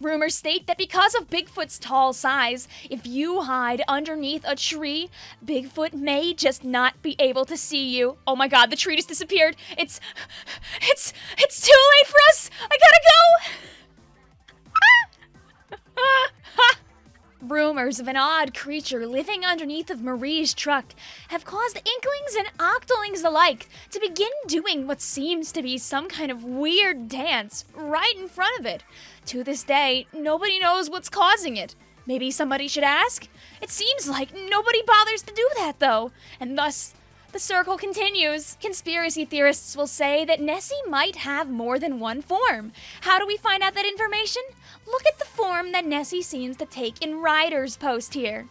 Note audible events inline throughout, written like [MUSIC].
Rumors state that because of Bigfoot's tall size, if you hide underneath a tree, Bigfoot may just not be able to see you. Oh my god, the tree just disappeared. It's. It's. It's too late for us! I gotta go! [LAUGHS] Ah! Rumors of an odd creature living underneath of Marie's truck have caused inklings and octolings alike to begin doing what seems to be some kind of weird dance right in front of it. To this day, nobody knows what's causing it. Maybe somebody should ask? It seems like nobody bothers to do that, though, and thus the circle continues. Conspiracy theorists will say that Nessie might have more than one form. How do we find out that information? Look at the form that Nessie seems to take in Ryder's post here.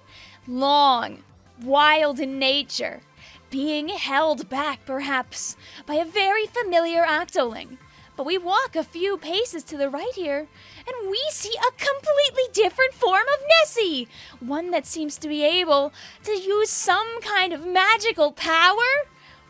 Long, wild in nature, being held back perhaps by a very familiar octoling. But we walk a few paces to the right here, and we see a completely different form of Nessie! One that seems to be able to use some kind of magical power?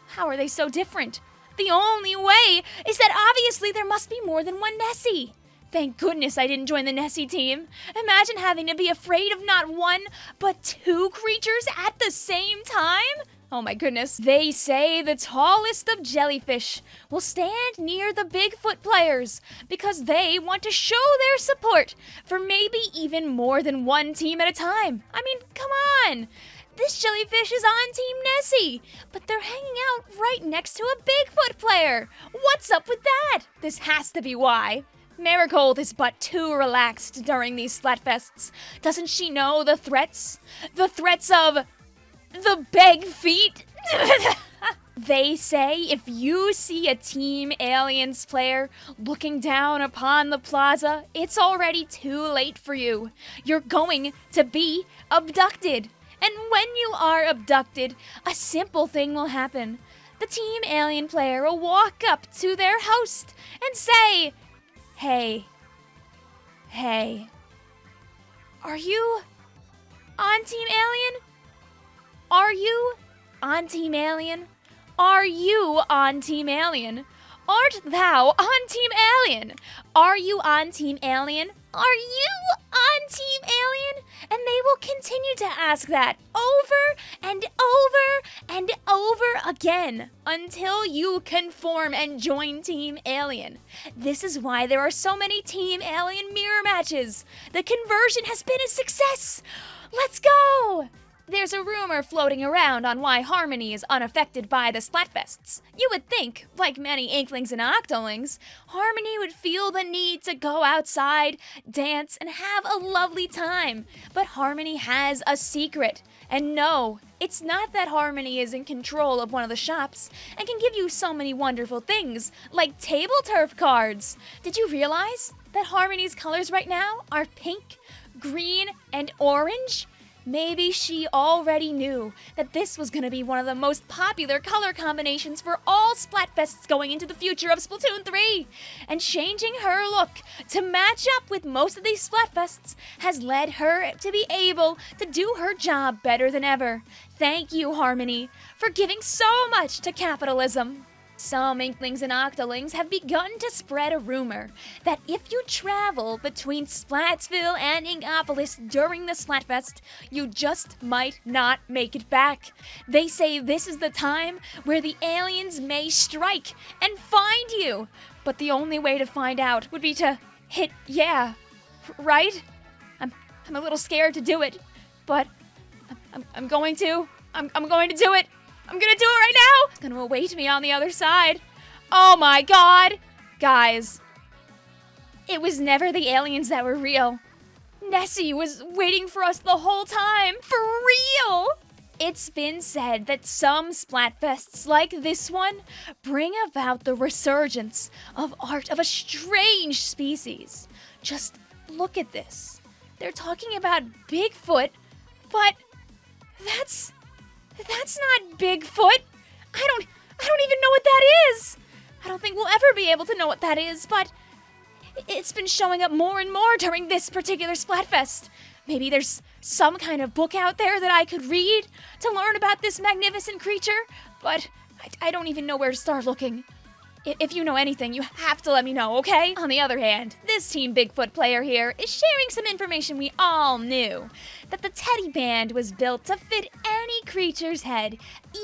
How are they so different? The only way is that obviously there must be more than one Nessie. Thank goodness I didn't join the Nessie team. Imagine having to be afraid of not one, but two creatures at the same time? Oh my goodness. They say the tallest of jellyfish will stand near the Bigfoot players because they want to show their support for maybe even more than one team at a time. I mean, come on. This jellyfish is on Team Nessie, but they're hanging out right next to a Bigfoot player. What's up with that? This has to be why. Marigold is but too relaxed during these Splatfests. Doesn't she know the threats? The threats of the big feet. [LAUGHS] they say if you see a Team Aliens player looking down upon the plaza, it's already too late for you. You're going to be abducted. And when you are abducted, a simple thing will happen. The Team Alien player will walk up to their host and say, Hey, hey, are you on Team Alien? Are you on Team Alien? Are you on Team Alien? Art thou on Team Alien? Are you on Team Alien? Are you on Team Alien? And they will continue to ask that over and over and over again until you conform and join Team Alien. This is why there are so many Team Alien mirror matches. The conversion has been a success. Let's go! There's a rumor floating around on why Harmony is unaffected by the Splatfests. You would think, like many Inklings and Octolings, Harmony would feel the need to go outside, dance, and have a lovely time. But Harmony has a secret. And no, it's not that Harmony is in control of one of the shops and can give you so many wonderful things, like table turf cards. Did you realize that Harmony's colors right now are pink, green, and orange? Maybe she already knew that this was going to be one of the most popular color combinations for all Splatfests going into the future of Splatoon 3. And changing her look to match up with most of these Splatfests has led her to be able to do her job better than ever. Thank you, Harmony, for giving so much to capitalism. Some Inklings and Octolings have begun to spread a rumor that if you travel between Splatsville and Inkopolis during the Splatfest, you just might not make it back. They say this is the time where the aliens may strike and find you. But the only way to find out would be to hit yeah, right? I'm, I'm a little scared to do it, but I'm, I'm going to. I'm, I'm going to do it. I'm gonna do it right now! It's gonna await me on the other side. Oh my god! Guys, it was never the aliens that were real. Nessie was waiting for us the whole time. For real! It's been said that some Splatfests like this one bring about the resurgence of art of a strange species. Just look at this. They're talking about Bigfoot, but that's that's not Bigfoot. I don't I don't even know what that is. I don't think we'll ever be able to know what that is, but it's been showing up more and more during this particular Splatfest. Maybe there's some kind of book out there that I could read to learn about this magnificent creature, but I, I don't even know where to start looking. If you know anything, you have to let me know, okay? On the other hand, this Team Bigfoot player here is sharing some information we all knew that the teddy band was built to fit any creature's head,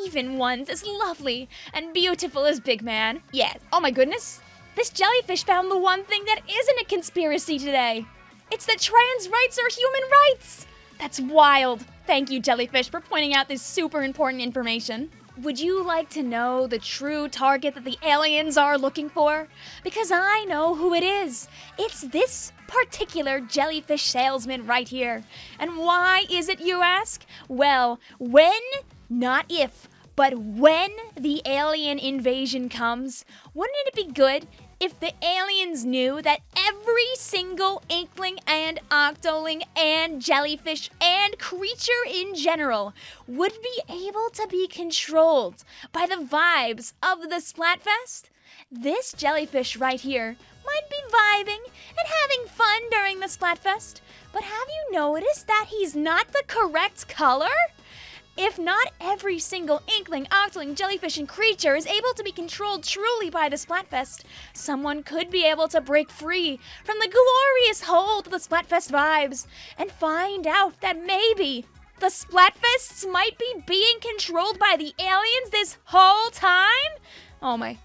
even ones as lovely and beautiful as Big Man. Yeah, oh my goodness. This jellyfish found the one thing that isn't a conspiracy today. It's that trans rights are human rights. That's wild. Thank you, jellyfish, for pointing out this super important information. Would you like to know the true target that the aliens are looking for? Because I know who it is. It's this particular jellyfish salesman right here. And why is it, you ask? Well, when, not if, but when the alien invasion comes, wouldn't it be good if the aliens knew that every single inkling and octoling and jellyfish and creature in general would be able to be controlled by the vibes of the Splatfest? This jellyfish right here might be vibing and having fun during the Splatfest, but have you noticed that he's not the correct color? If not every single inkling, octoling, jellyfish, and creature is able to be controlled truly by the Splatfest, someone could be able to break free from the glorious hold of the Splatfest vibes and find out that maybe the Splatfests might be being controlled by the aliens this whole time? Oh my.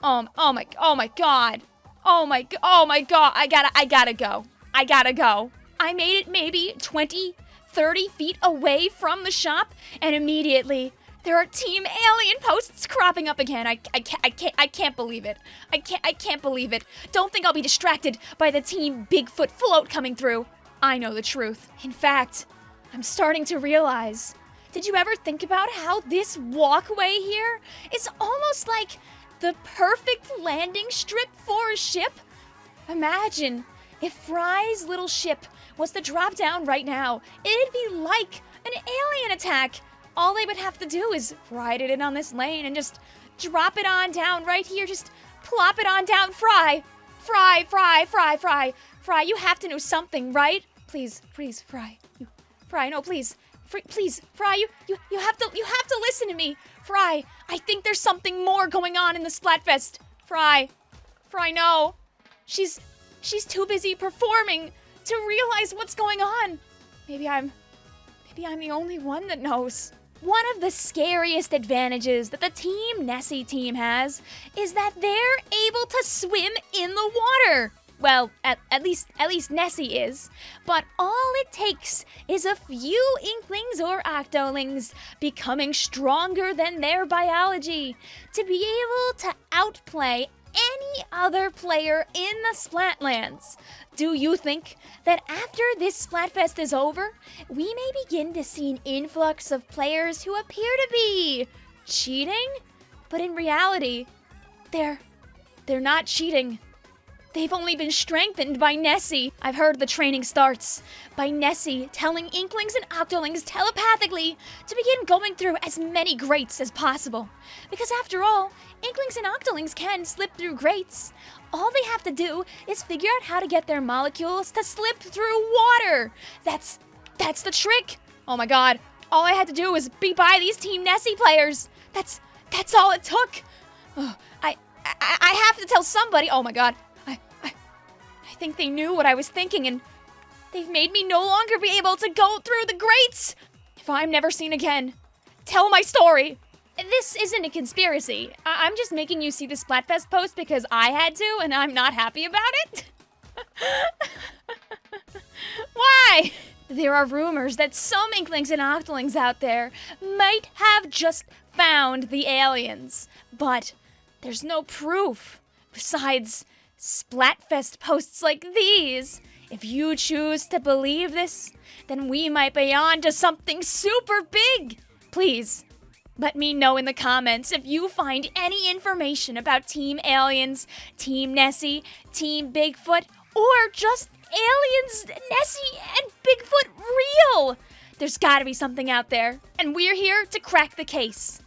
Oh, oh my, oh my god. Oh my, oh my god. I gotta, I gotta go. I gotta go. I made it maybe 20, 30 feet away from the shop, and immediately there are Team Alien posts cropping up again. I, I, can't, I can't, I can't believe it. I can't, I can't believe it. Don't think I'll be distracted by the Team Bigfoot float coming through. I know the truth. In fact, I'm starting to realize. Did you ever think about how this walkway here is almost like the perfect landing strip for a ship? Imagine if Frye's little ship was to drop down right now. It'd be like an alien attack. All they would have to do is ride it in on this lane and just drop it on down right here. Just plop it on down. Frye, Frye, Frye, Frye, Frye, Frye. You have to know something, right? Please, please, Frye. You, Frye, no, please. Fr- please, Frye, you, you, you have to, you have to listen to me. Frye, I think there's something more going on in the Splatfest. Frye, Frye, no. She's, she's too busy performing to realize what's going on. Maybe I'm, maybe I'm the only one that knows. One of the scariest advantages that the Team Nessie team has is that they're able to swim in the water. Well, at, at least at least Nessie is. But all it takes is a few inklings or octolings becoming stronger than their biology to be able to outplay any other player in the Splatlands. Do you think that after this Splatfest is over, we may begin to see an influx of players who appear to be cheating? But in reality, they're they're not cheating. They've only been strengthened by Nessie. I've heard the training starts by Nessie telling Inklings and Octolings telepathically to begin going through as many grates as possible. Because after all, Inklings and Octolings can slip through grates. All they have to do is figure out how to get their molecules to slip through water. That's that's the trick. Oh my god. All I had to do was be by these Team Nessie players. That's that's all it took. Oh, I, I I have to tell somebody. Oh my god. Think they knew what I was thinking and they've made me no longer be able to go through the grates. If I'm never seen again, tell my story. This isn't a conspiracy. I- I'm just making you see the Splatfest post because I had to and I'm not happy about it. [LAUGHS] Why? There are rumors that some Inklings and Octolings out there might have just found the aliens, but there's no proof. Besides, Splatfest posts like these. If you choose to believe this, then we might be on to something super big. Please, let me know in the comments if you find any information about Team Aliens, Team Nessie, Team Bigfoot, or just Aliens, Nessie, and Bigfoot real. There's gotta be something out there, and we're here to crack the case.